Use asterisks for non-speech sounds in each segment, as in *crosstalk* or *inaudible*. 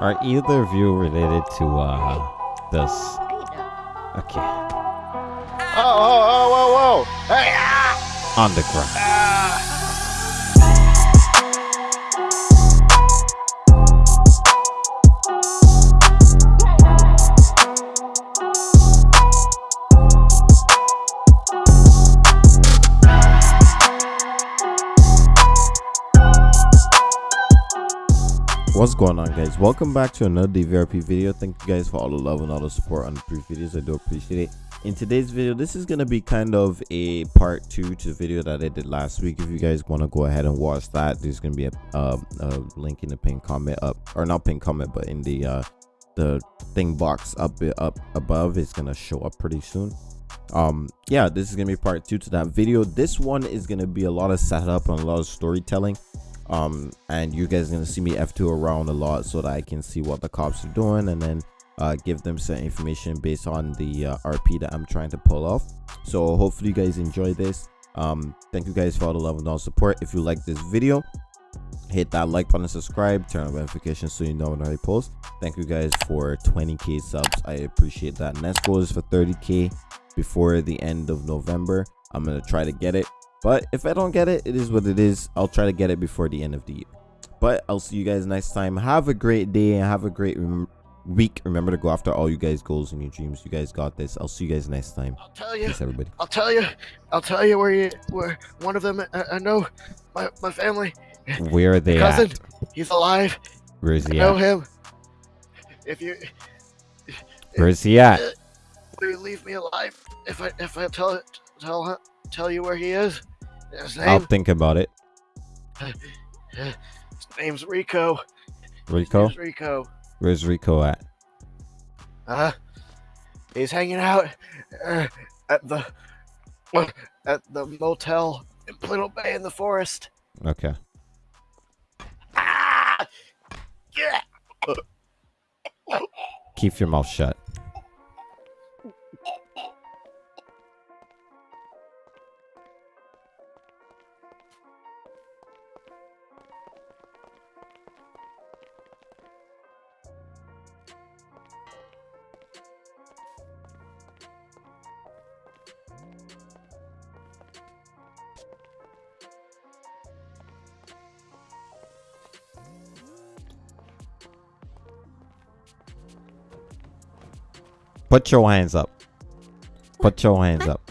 Are either of you related to uh this? Okay. Oh, oh, oh, whoa, whoa! Hey! Ah! Underground. Ah! What's going on guys? Welcome back to another DVRP video. Thank you guys for all the love and all the support on the previous videos. I do appreciate it. In today's video, this is gonna be kind of a part two to the video that I did last week. If you guys want to go ahead and watch that, there's gonna be a, uh, a link in the pin comment up or not pin comment, but in the uh the thing box up up above it's gonna show up pretty soon um yeah this is gonna be part two to that video this one is gonna be a lot of setup and a lot of storytelling um and you guys gonna see me f2 around a lot so that i can see what the cops are doing and then uh give them some information based on the uh, rp that i'm trying to pull off. So hopefully you guys enjoy this. Um thank you guys for all the love and all support. If you like this video hit that like button subscribe turn on notifications so you know when i post. Thank you guys for 20k subs. I appreciate that. Next goal is for 30k before the end of november. I'm gonna try to get it but if i don't get it it is what it is i'll try to get it before the end of the year but i'll see you guys next time have a great day and have a great rem- week remember to go after all you guys goals and your dreams you guys got this i'll see you guys next time I'll tell you. peace everybody I'll tell you. I'll tell you where you where one of them. I, I know my my family. where are they cousin. at He's alive. where is he I he know at him. If you where is he at will you leave me alive, if I if I tell tell tell you where he is. His i'll think about it His name's Rico. Rico name's Rico. where's rico at Uh, he's hanging out uh, at the at the motel in Little Bay in the forest. okay Ah! Yeah! keep your mouth shut Put your hands up. Put your hands up.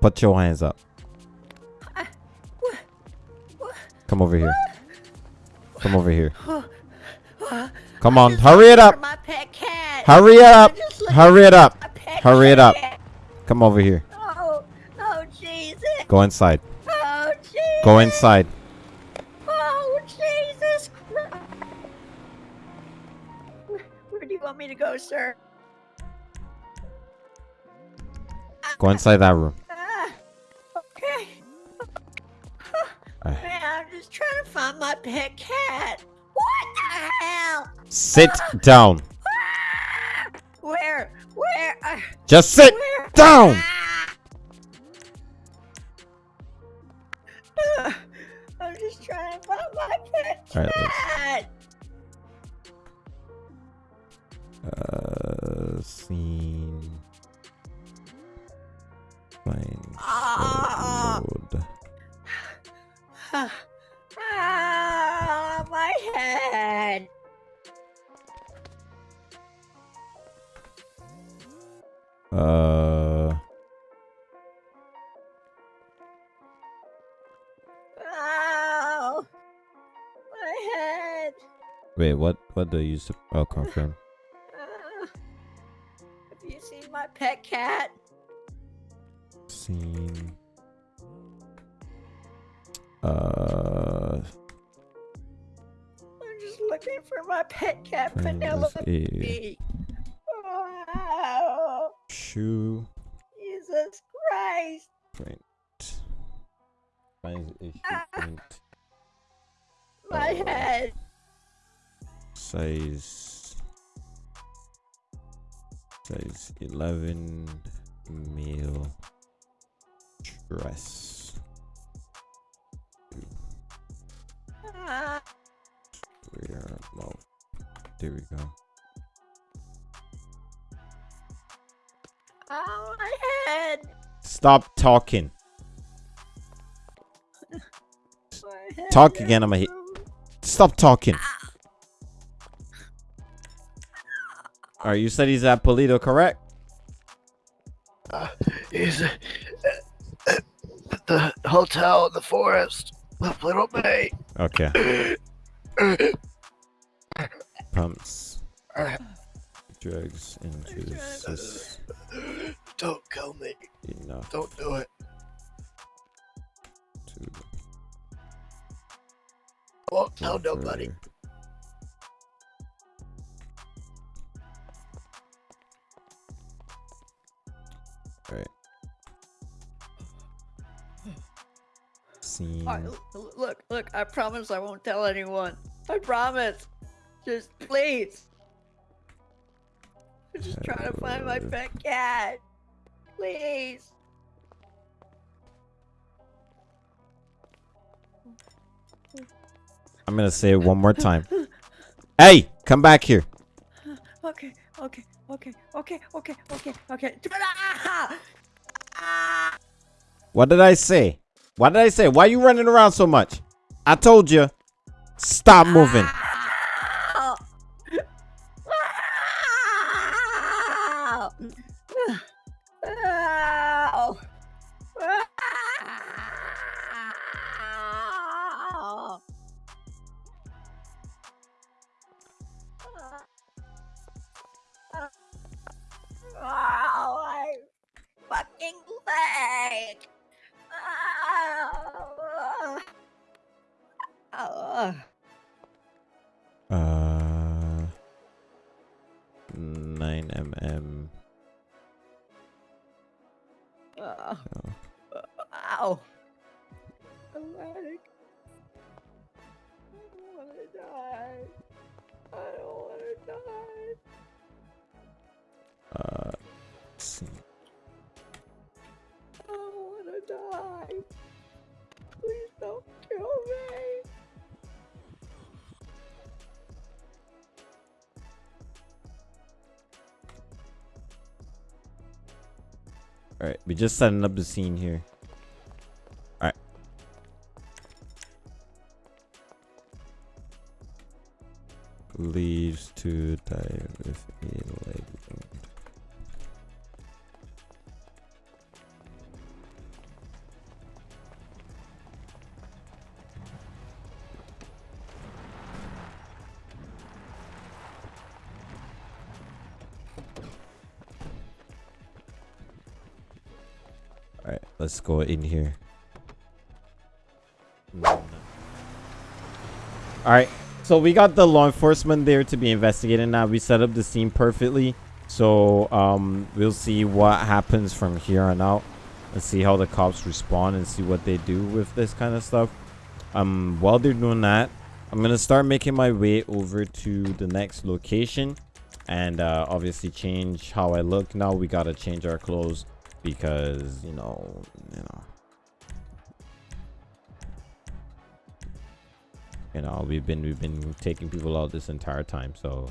Put your hands up. Come over here. Come over here. Come on, hurry it up. My pet cat. Hurry it up. I'm just looking Hurry it up. Hurry it up. Come over here. Oh, oh, Jesus. Go inside. Oh, Jesus. Go inside. Oh, Jesus Christ. Where do you want me to go, sir? Go inside that room. Ah, okay. Man, I'm just trying to find my pet cat. What the hell? Sit down. Ah! Where? Where? Uh, Just sit where? down. Uh, I'm just trying to find my pet All right, cat. Uh, scene. Find Ah. ah, my head. Uh, Ow. My head. wait, what? What do you use to? Oh, confirm. Ah. have you seen my pet cat? Scene. Uh, I'm just looking for my pet cat, Penelope. Wow. shoe. Jesus Christ. Print. Find issue Ah. print. My Uh, head. Size. Size 11 male dress. Ah, Wear mouth there we go. Oh, my head. Stop talking. Talk again, I'ma hit- Stop talking. All right, you said he's at Paleto, correct? Uh, he's at the hotel in the forest, the Little Bay. Okay. *laughs* Pumps *laughs* drugs into the system. Don't kill me. enough Don't do it. to I won't tell nobody. Scene. Right, look, look, I promise I won't tell anyone. I promise. Just please. I'm just trying to find my Uh, pet cat. Please. I'm gonna say it one more time. Hey, come back here. Okay, okay, okay, okay, okay, okay, okay. Ah! Ah! What did I say? What did I say? Why are you running around so much? I told you. Stop moving. Nine mm. Ow! All right, we're just setting up the scene here. Let's go in here. All right, so we got the law enforcement there to be investigating now. We set up the scene perfectly. So um, we'll see what happens from here on out. Let's see how the cops respond and see what they do with this kind of stuff. Um, while they're doing that, I'm gonna start making my way over to the next location, and uh, obviously change how I look. Now we gotta change our clothes because you know, you know. you know we've been we've been taking people out this entire time so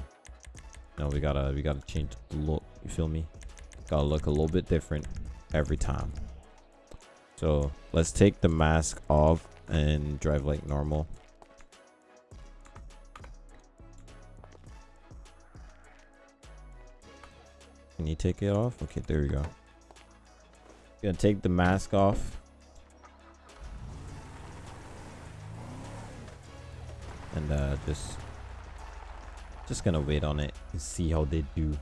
you know we gotta we gotta change the look you feel me? Gotta look a little bit different every time. So let's take the mask off and drive like normal. Can you take it off? Okay there we go gonna take the mask off. And uh just just gonna wait on it and see how they do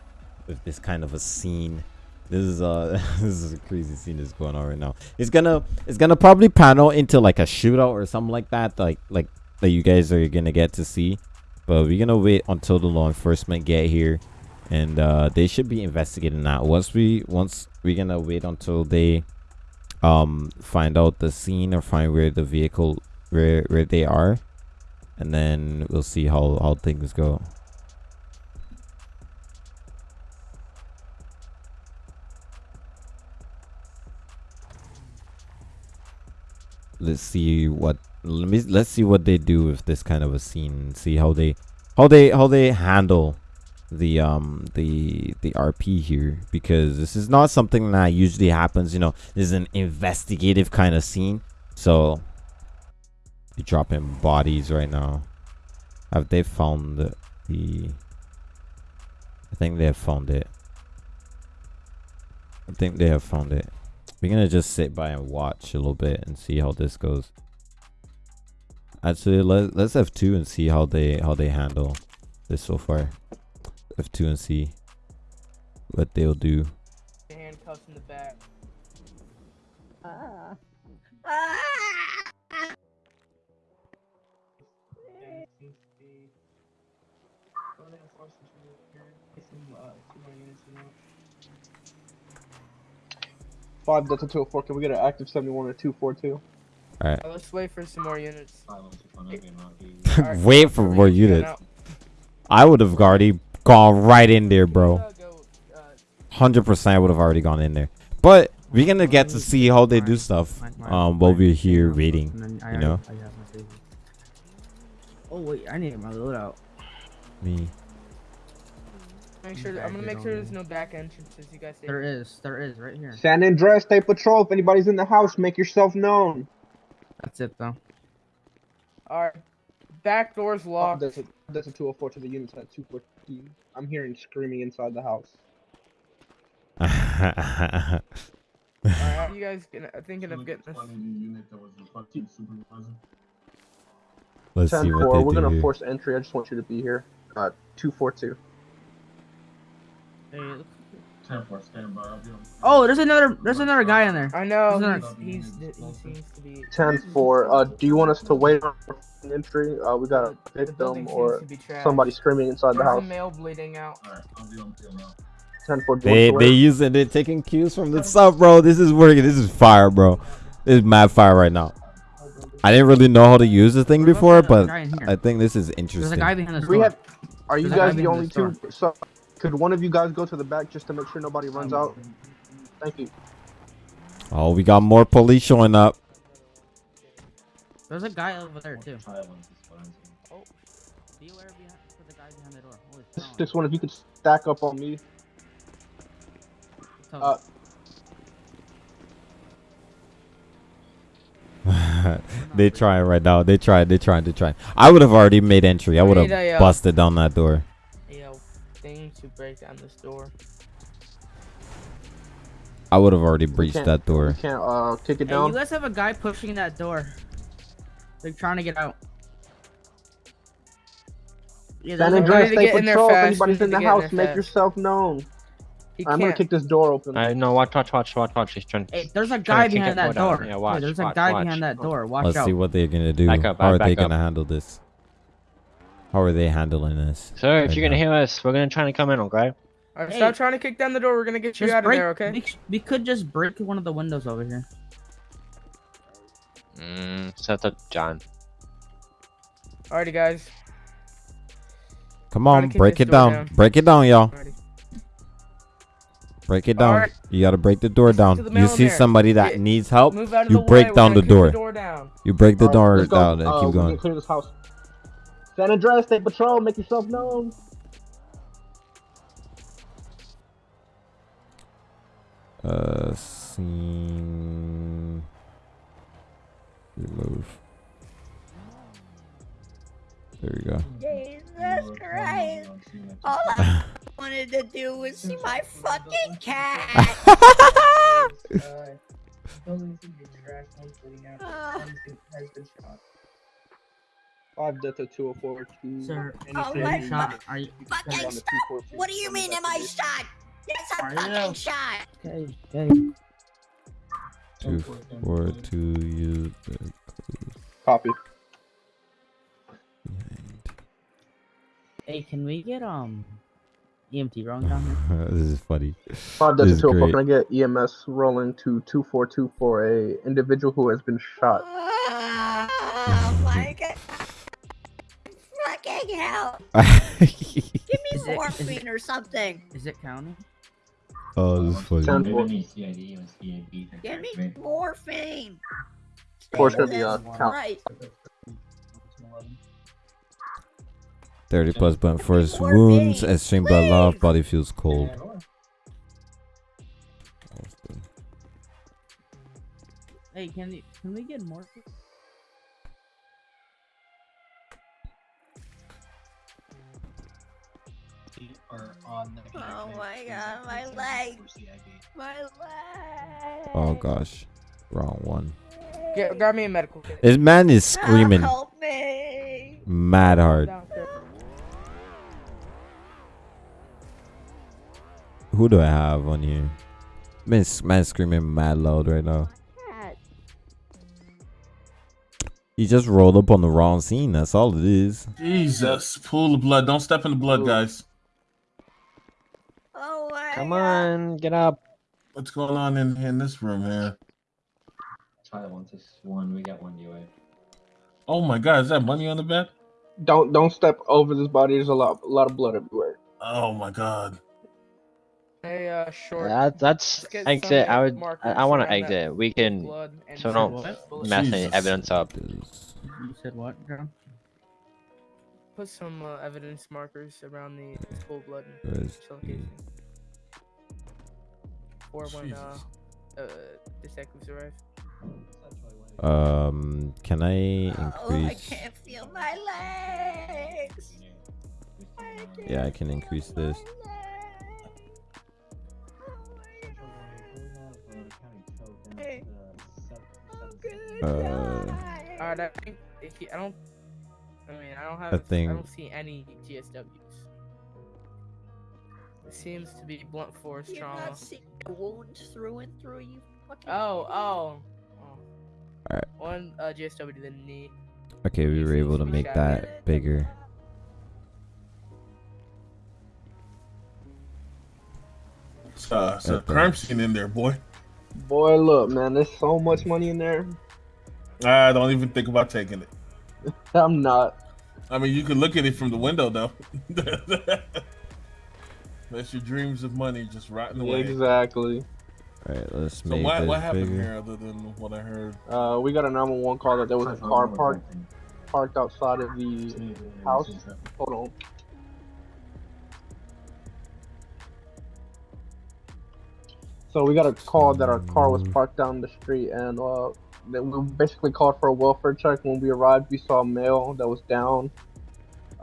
with this kind of a scene. This is uh *laughs* this is a crazy scene that's going on right now. It's gonna it's gonna probably panel into like a shootout or something like that like like that you guys are gonna get to see. But we're gonna wait until the law enforcement get here and uh they should be investigating that. Once we once we're gonna wait until they um find out the scene or find where the vehicle where where they are and then we'll see how how things go. Let's see what let me let's see what they do with this kind of a scene. See how they how they how they handle the um the the RP here because this is not something that usually happens. You know, this is an investigative kind of scene, so you're dropping bodies right now. Have they found the? the I think they have found it. I think they have found it. We're gonna just sit by and watch a little bit and see how this goes. Actually, let let's have two and see how they how they handle this so far. F two and see what they'll do. handcuffs in the back. Ah. Five Delta 204, can we get an active 71 or 242? Uh, let's wait for some more units. *laughs* Wait for more units. I would have already gone right in there, bro. uh, Hundred percent would have already gone in there. But we're gonna get to see how they do stuff um while we're here waiting. You know, Oh wait, I need my loadout. me. Make sure. I'm gonna make sure there's no back entrances. You guys. There is, there is, right here. San Andreas State Patrol, if anybody's in the house, make yourself known. That's it though. All right. Back doors locked. Oh, locked. Delta, Delta 204 to the units at 214. I'm hearing screaming inside the house. Alright, *laughs* you guys gonna, thinking of getting this? Let's 10 see what 4, they we're do. gonna force entry. I just want you to be here. Uh, 242. Hey, look- Oh, there's another, there's another guy in there. I know Isn't he's, he's he seems to be. 10 4, uh, do you want us to wait on an entry? Uh, we got a The building victim or to be trashed. somebody screaming inside the There's a house. male bleeding out. 10 4, do They you want they us to wait? using they taking cues from the sub, bro. This is working. This is fire, bro. This is mad fire right now. I didn't really know how to use the thing before, but guy in here? I think this is There's a interesting. guy behind this We have. Are you There's guys the only this two? So, could one of you guys go to the back just to make sure nobody runs out? Thank you. Oh, we got more police showing up. There's a guy over there too. Oh, be aware behind, for the guy behind the door. Holy This, this one, if you could stack up on me. Tell uh, *laughs* they trying right now. They tried. They trying. They trying. I would have already made entry. I would have uh, busted down that door. Yo, thing to break down this door. I would have already breached that door. We can't uh kick it Hey, you guys have a guy pushing that door. Like trying to get out. Yeah, San there's a Andreas Andreas to get in there Patrol. If fast, anybody's in the get in house, make fast. yourself known. He I'm gonna kick this door open. I know. Watch, watch, watch, watch, watch. He's trying. Hey, there's a guy behind that that door door. down. Yeah, Yeah, watch, there's a guy watch. behind that door. Watch Let's out. see what they're gonna do. Back up, How are back they up. gonna handle this? How are they handling this? Sir, if right you're gonna now? hear us, we're gonna try to come in, okay? Alright, Hey. stop trying to kick down the door. We're gonna get you Just out of break, there, okay? we, we could just break one of the windows over here. Mm, set up, John. Alrighty, guys. Come on, break it down. down. Break it down, y'all. Break it down. Alright. You gotta break the door down. the You see there. somebody that Get- needs help. Move out of You break way. Down gonna the door. door down. You break the Alright, door down and Uh, keep going. clear this house. San Andreas State Patrol, make yourself known. Uh, scene. Remove. There you go. Jesus Christ. All I *laughs* wanted to do was see my fucking *laughs* cat. *laughs* Ah. Five Delta 204 to Sir, Oh my you shot. Are you Fucking Send on the stop. 242. What do you mean am I shot? Yes, I'm Are you? fucking shot. okay? Okay. Two, four, two. Use the Copy. behind. Hey, can we get um EMT rolling down here? *laughs* this is funny. Five This is 204, great. can I get EMS rolling to 242 for a individual who has been shot? *laughs* Oh my god. Fucking hell. Give Is me it- is it- morphine or something. Is it counting? oh, this is funny. Give me morphine. Portion of the, uh, count. Christ. 30 plus button for his wounds. minis, Extreme blood loss. please. Body feels cold. Hey, can you, can we get more? Oh my god, my leg. My leg. Oh gosh, wrong one. Get, grab me a medical kit. This man is ah, screaming Help me. mad hard. Who do I have on here? Man, man screaming mad loud right now. Cat. He just rolled up on the wrong scene. That's all it is. Jesus, pool of blood. Don't step in the blood, guys. My Come on, get up. What's going on in, in this room here? Tyler wants us one. We got one UA. Oh my God, is that money on the bed? Don't don't step over this body. There's a lot a lot of blood everywhere. Oh my God. Hey, uh, short. That, that's exit. I would. I, I want to around that exit. We can. So some don't bullets. mess any evidence up. You said what, John? Put some uh, evidence markers around the full blood where and is shell the- casing. Or when uh, Jesus. uh, detectives arrive. Um, can I increase? Oh, I can't feel my legs. I Yeah, I can increase this. legs. Oh my God. Hey. I'm Uh. Alright, I think if he, I don't. I mean, I don't have. I I, think- don't see any GSWs. It seems to be blunt force You're trauma. not seeing the wounds through and through you. Fucking Oh, idiot. oh. oh. Alright. One uh, GSW to the knee. Okay, we were able to make that bigger. It's, uh, it's a crime scene in there, boy. Boy, look, man, there's so much money in there. I don't even think about taking it. *laughs* I'm not. I mean, you can look at it from the window, though. *laughs* That's your dreams of money just rotting away. Exactly. Alright, let's So make what this what happened bigger. here other than what I heard? Uh, we got a 911 call that there was a car parked parked outside of the house. Hold on. So we got a call that our car was parked down the street, and uh, then we basically called for a welfare check. When we arrived, we saw a male that was down.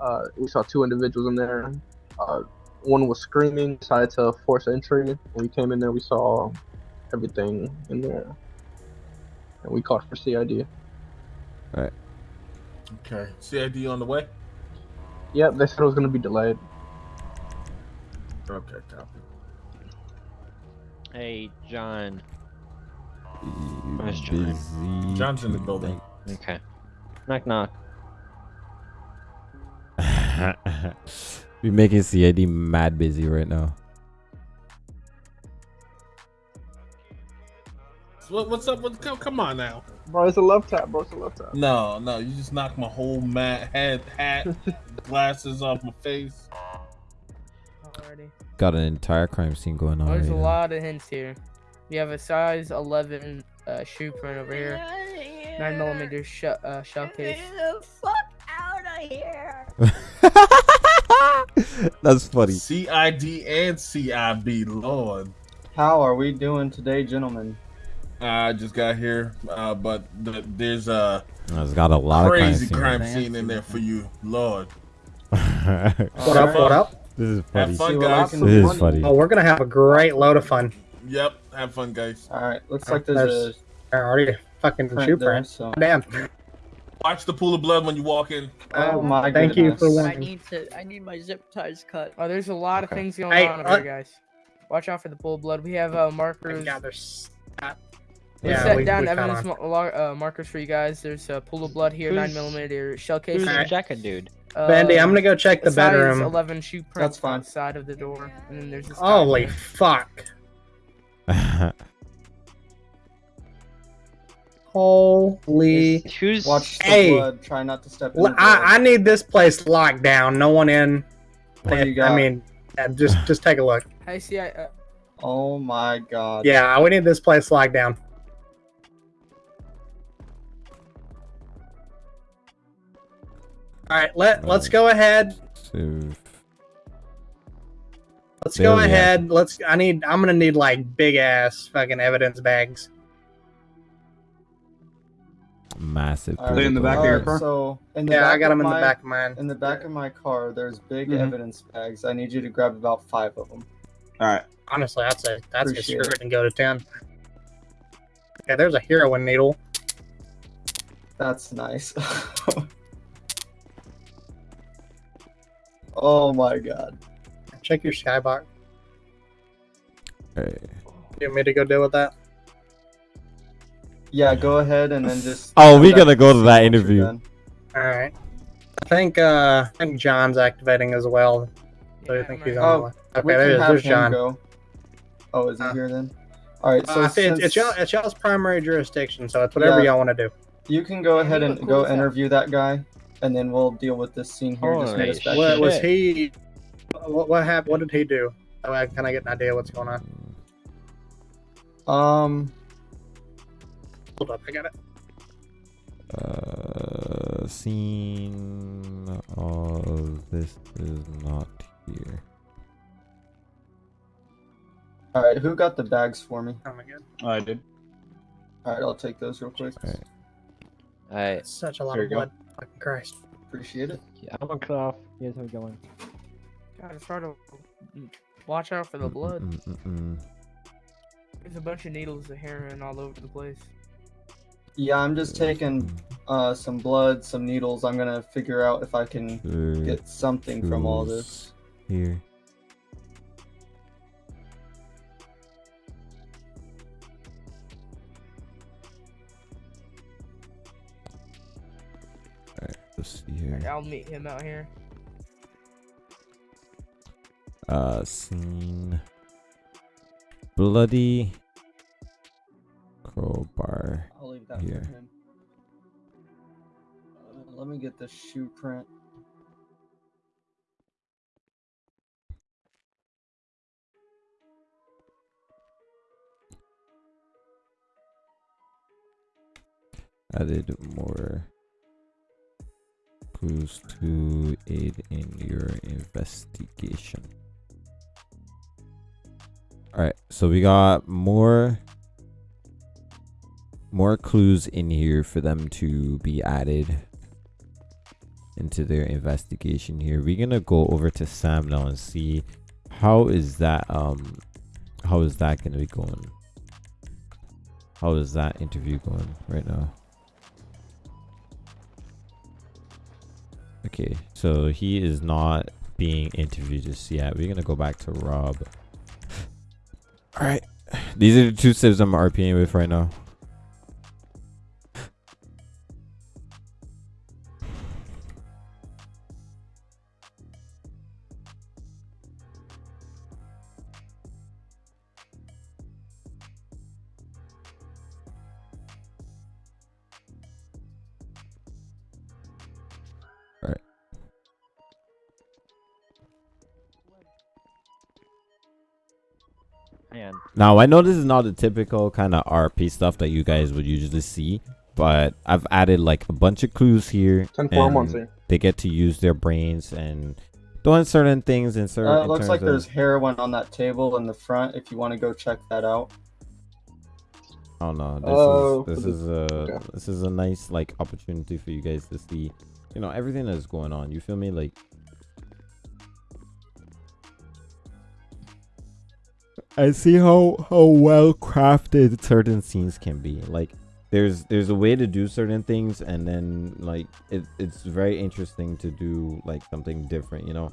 Uh, we saw two individuals in there. Uh, one was screaming, decided to force entry. When we came in there, we saw everything in there, and we called for CID. Alright. Okay, CID on the way. Yep, they said it was gonna be delayed. Okay, copy. Hey, John. Where's John? busy John's in the building. Okay. Knock knock. *laughs* tonight? we making CID mad busy right now. What, what's up? With, come, come on now. Bro, it's a love tap, bro. It's a love tap. No, no, you just knocked my whole mat, head, hat, *laughs* glasses off my face. Alrighty. Got an entire crime scene going on. Oh, there's a now. lot of hints here. We have a size 11 uh, shoe print over here. Here. 9 millimeter sh- uh, shell case. me the fuck out of here. *laughs* *laughs* That's funny. CID and CIB, Lord. How are we doing today, gentlemen? I just got here, uh, but th- there's a It's got a lot crazy of crime crime scene in there for you, Lord. scene. *laughs* What up, what up? this is Have funny. fun, See guys. This is funny. Oh, we're gonna have a great load of fun. Yep, have fun, guys. All right, looks like there's, There's a already fucking print shoe there, print. so- Damn. Watch the pool of blood when you walk in. Oh my Thank you for goodness. one- I need to. I need my zip ties cut. Oh, there's a lot of things going Hey, on over uh, here, guys. Watch out for the pool of blood. We have uh, markers. Yeah, there's. Uh, We yeah, set we, down we evidence on. ma- uh, markers for you guys. There's a pool of blood here, Who's- 9 millimeter shell case. Who's Alright. the jacket dude? Bandy, I'm gonna go check the size bedroom. 11 shoe print That's fine. outside of the door, and then there's this. Holy fuck. *laughs* Holy. Who's Watch the Hey. blood. Try not to step in. I. I need this place locked down. No one in. What do you I mean, yeah, just just take a look. Hey, see, I, uh, Oh my god. Yeah, we need this place locked down. All right, let let's go ahead explosive. Let's There go we have ahead. Let's. I need. I'm gonna need like big ass fucking evidence bags. Massive. Are they in the back of your car? So in the Yeah, I got them in the back of mine. In the back of my car, there's big Mhm. evidence bags. I need you to grab about five of them. All right. Honestly, I'd say that's just Appreciate screw it. it and go to ten. Okay, there's a heroin needle. That's nice. *laughs* oh my god. Check your skybox. Hey. You want me to go deal with that? Yeah, go ahead and then just. Oh, we come gotta go to that interview. All right. I think. uh I think John's activating as well. So I think he's on Oh, line. we Okay, there's, there's John. go. Oh, is he Uh, here then? All right, so uh, see, it's, it's, y'all, it's y'all's primary jurisdiction, so it's whatever Yeah. y'all want to do. You can go ahead and look go cool interview that guy, and then we'll deal with this scene here. Just meet us What was he? What, what happened? What did he do? So I can I get an idea what's going on? Um, Hold up, I got it. Uh, scene of this is not here. all right, who got the bags for me? Oh my god, oh, I did. All right, I'll take those real quick. Alright. such a lot There of you go. blood. Fucking Christ. Appreciate it. Yeah, I'm gonna cut off. You guys have it going. Gotta try to watch out for the mm, mm, blood. Mm-mm-mm. There's a bunch of needles of heroin all over the place. Yeah, I'm just taking uh some blood, some needles. I'm gonna figure out if I can Sure. get something from all this. Here. Alright, let's see here. Like, I'll meet him out here. Uh, scene. Bloody crowbar. I'll leave that here. Uh, let me get the shoe print. Added more clues to aid in your investigation. Alright, so we got more more clues in here for them to be added into their investigation here. We're gonna go over to Sam now and see how is that um how is that gonna be going? How is that interview going right now? Okay, so he is not being interviewed just yet. We're gonna go back to Rob. *sighs* Alright. These are the two civs I'm RPing with right now. Now I know this is not the typical kind of RP stuff that you guys would usually see, but I've added like a bunch of clues here. and. They get to use their brains and doing certain things in certain. Uh, it looks terms like of- there's heroin on that table in the front. If you want to go check that out. Oh no, this Oh, is this for is a this is a nice like opportunity for you guys to see, you know, everything that's going on. You feel me? Like I see how how well crafted certain scenes can be. Like there's there's a way to do certain things and then like it, it's very interesting to do like something different, you know.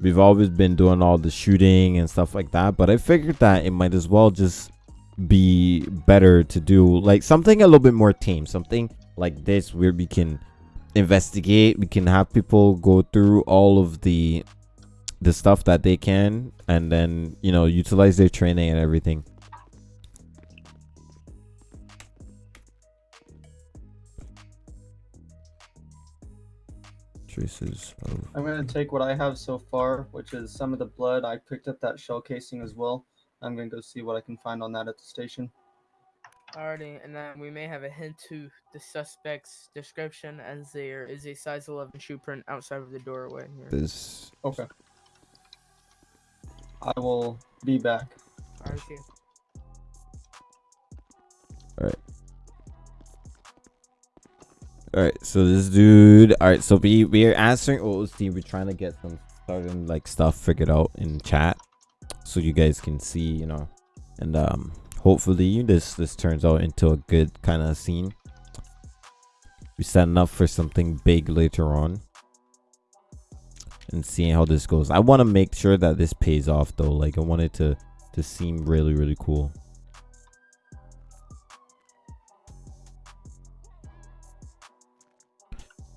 We've always been doing all the shooting and stuff like that, but I figured that it might as well just be better to do like something a little bit more tame, something like this where we can investigate, we can have people go through all of the the stuff that they can and then, you know, utilize their training and everything. Traces of I'm gonna take what I have so far, which is some of the blood. I picked up that shell casing as well. I'm gonna go see what I can find on that at the station. Alrighty, and then we may have a hint to the suspect's description as there is a size 11 shoe print outside of the doorway here. This Okay. I will be back. Alright, see Alright. Alright, So this dude. All right. So we we are answering OOC. We're trying to get some certain like stuff figured out in chat, so you guys can see, you know, and um, hopefully this this turns out into a good kind of scene. We're setting up for something big later on. And seeing how this goes. I want to make sure that this pays off though. Like I want it to to seem really really cool.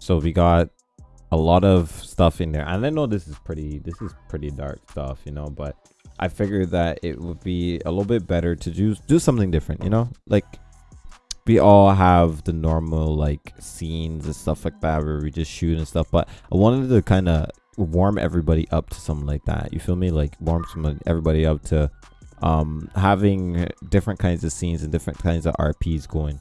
so we got a lot of stuff in there and i know this is pretty this is pretty dark stuff you know but i figured that it would be a little bit better to do do something different you know like we all have the normal like scenes and stuff like that where we just shoot and stuff but i wanted to kind of warm everybody up to something like that you feel me like warm some everybody up to um having different kinds of scenes and different kinds of rps going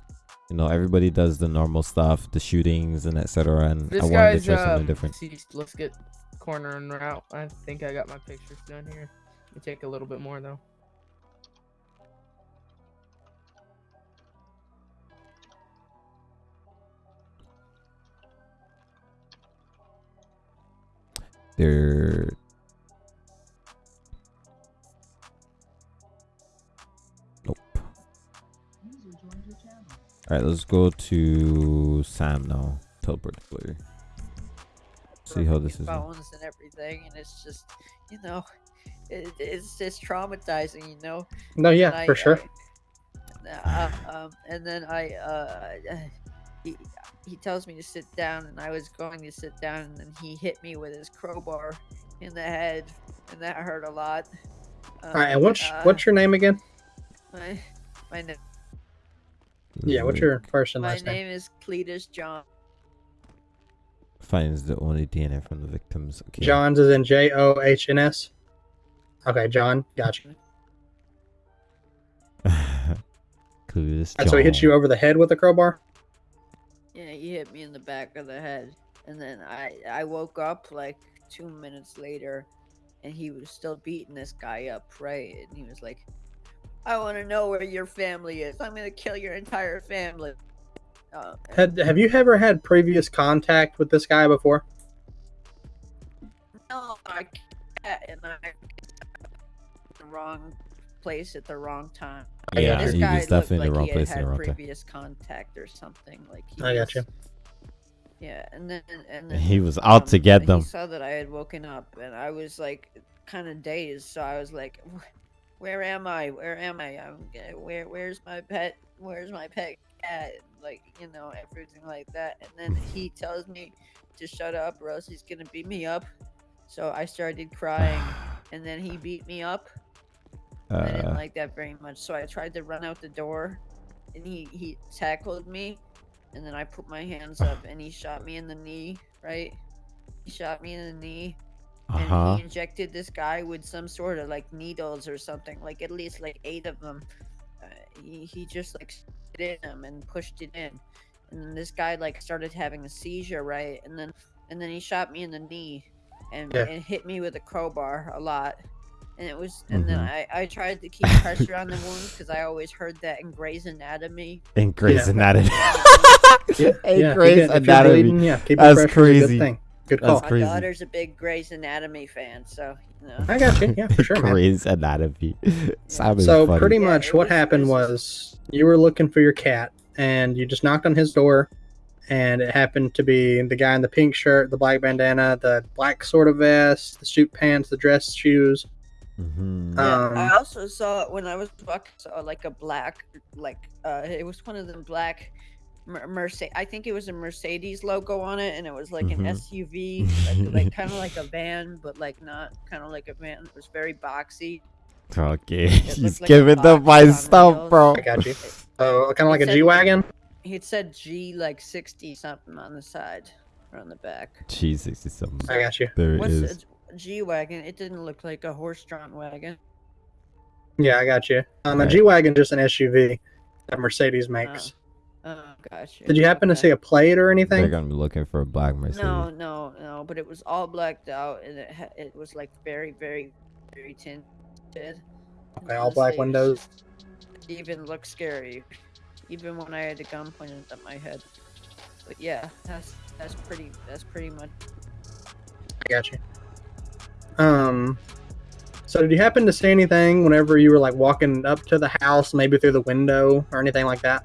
you know everybody does the normal stuff the shootings and etc and This i wanted to try something um, different let's get corner and route. I think I got my pictures done here. It take a little bit more though. They're nope all right let's go to sam now teleport to player see how this is phones and everything, and it's just, you know, it, it's just traumatizing, you know. No, yeah, And I- for sure. I- uh, um, and then I, uh, he, he tells me to sit down, and I was going to sit down, and then he hit me with his crowbar in the head, and that hurt a lot. Um, All right, and what's uh, what's your name again? my my, na- Yeah, what's your first and my last name? My name is Cletus John. finds the only dna from the victims okay John's is in J O H N S. Okay, John, gotcha. *laughs* Clueless Alright, so he hit John. you over the head with a crowbar. He hit me in the back of the head, and then I I woke up like two minutes later, and he was still beating this guy up, right? And he was like, "I want to know where your family is. I'm gonna kill your entire family." Uh, Had have you ever had previous contact with this guy before? no, I can't, and I the wrong place at the wrong time. Yeah, this he guy was definitely in the looked wrong like place in the wrong time. previous contact or something. Like he I got you. Yeah, and then and then He was out um, to get them. He saw that I had woken up, and I was like, kind of dazed. So I was like, "Where am I? Where am I? I'm g- where? Where's my pet? Where's my pet cat? Like you know everything like that." And then *laughs* he tells me to shut up, or else he's gonna beat me up. So I started crying, *sighs* and then he beat me up. I didn't Uh, like that very much, so I tried to run out the door, and he he tackled me, and then I put my hands up, and he shot me in the knee. Right, he shot me in the knee, and Uh-huh. he injected this guy with some sort of like needles or something, like at least like eight of them. Uh, he he just like spit in him and pushed it in, and then this guy like started having a seizure, right, and then and then he shot me in the knee, and Yeah. and hit me with a crowbar a lot. And it was, and then Mhm. I, I tried to keep pressure on the wounds because I always heard that in Grey's Anatomy. in Grey's Yeah. Anatomy. *laughs* Yeah, in yeah, Grey's if you're Anatomy. bleeding, yeah, keep it That's fresh is a good crazy. thing. Good That's call. My crazy. daughter's a big Grey's Anatomy fan, so you know. I got you. Yeah, for *laughs* sure, man. Grey's Anatomy. *laughs* Sam is So funny. pretty much it what was- happened was was you were looking for your cat and you just knocked on his door and it happened to be the guy in the pink shirt, the black bandana, the black sort of vest, the suit pants, the dress shoes. Mhm. Yeah, I Um, also saw it when I was walking, saw like a black, like uh, it was one of them black Mercedes. I think it was a Mercedes logo on it, and it was like Mhm. an SUV, like, *laughs* like kind of like a van, but like not kind of like a van. It was very boxy. Okay, *laughs* he's like giving them box my stuff, wheels. bro. I got you. Oh, kind of like a It said- G wagon. It said G like sixty something on the side or on the back. G sixty something. I got you. There it What's is. A G wagon? It didn't look like a horse-drawn wagon. Yeah, I got you. Um, a Right. G wagon just an SUV. that Mercedes makes. Oh, gotcha. Did you happen to see a plate or anything? They're gonna be looking for a black Mercedes. No, no, no. But it was all blacked out, and it ha- it was like very, very, very tinted. Okay, all black windows. Even looked scary, even when I had a gun pointed at my head. But yeah, that's that's pretty. That's pretty much. I got you. Um, so did you happen to see anything whenever you were like walking up to the house, maybe through the window or anything like that?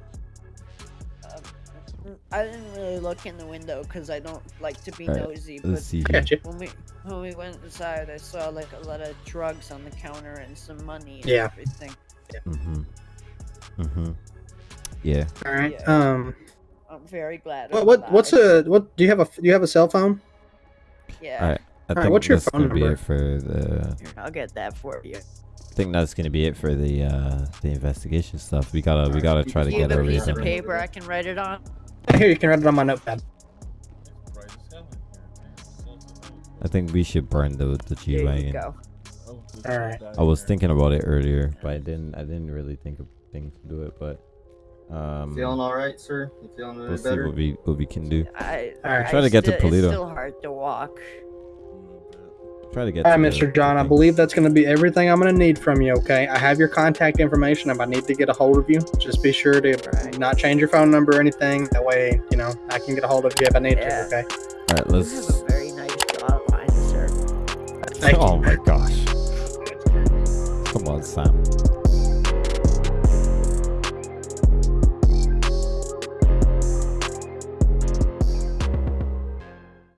I didn't really look in the window because I don't like to be Alright, nosy. let's But see I here. when we when we went inside, I saw like a lot of drugs on the counter and some money and Yeah. everything. Mm-hmm. Mm-hmm. Yeah. All right. Yeah. Um, I'm very glad. what what what's a what? Do you have a do you have a cell phone? Yeah. All right. I Alright, think what's your that's phone gonna be number? it for the. Here, I'll get that for you. I think that's gonna be it for the uh the investigation stuff. We gotta we gotta try to Do you get have a piece of everything. paper I can write it on? Here, you can write it on my notepad. Bright as hell in here, man. So, so, I think we should burn the the G There you wagon. go. this All is right. that I was thinking about it earlier, but I didn't. I didn't really think of things to do it. But um, Feeling all right, sir? You feeling we'll any see better? what we what we can do. I, Alright. I Try to get to still- Paleto. It's still hard to walk. Try to get. All right, to Mr. John. the I believe that's going to be everything I'm going to need from you. Okay. I have your contact information. If I need to get a hold of you, just be sure to Right. not change your phone number or anything. That way, you know, I can get a hold of you if I need Yeah. to. Okay. All right, let's. have a very nice jawline, sir. Thank *laughs* oh you. oh my gosh! Come on, Sam.